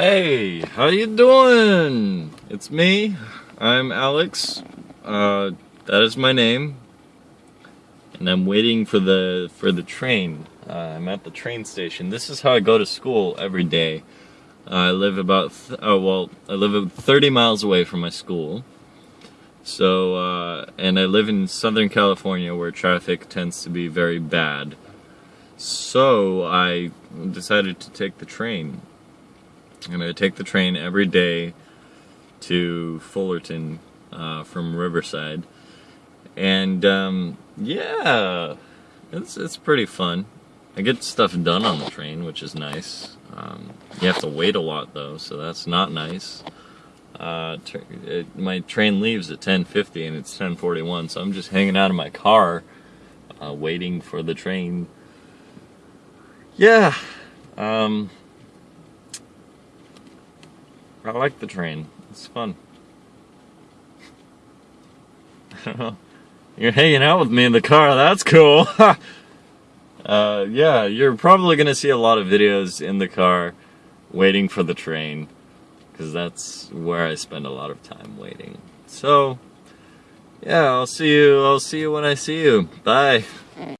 Hey, how you doing? It's me. I'm Alex. Uh, that is my name. And I'm waiting for the for the train. Uh, I'm at the train station. This is how I go to school every day. Uh, I live about oh well, I live 30 miles away from my school. So uh, and I live in Southern California where traffic tends to be very bad. So I decided to take the train and I take the train every day to Fullerton uh, from Riverside, and um, yeah, it's it's pretty fun. I get stuff done on the train, which is nice. Um, you have to wait a lot though, so that's not nice. Uh, it, my train leaves at 10:50 and it's 10:41, so I'm just hanging out in my car, uh, waiting for the train. Yeah. Um, I like the train. It's fun. You're hanging out with me in the car. That's cool. uh, yeah, you're probably going to see a lot of videos in the car waiting for the train because that's where I spend a lot of time waiting. So, yeah, I'll see you. I'll see you when I see you. Bye.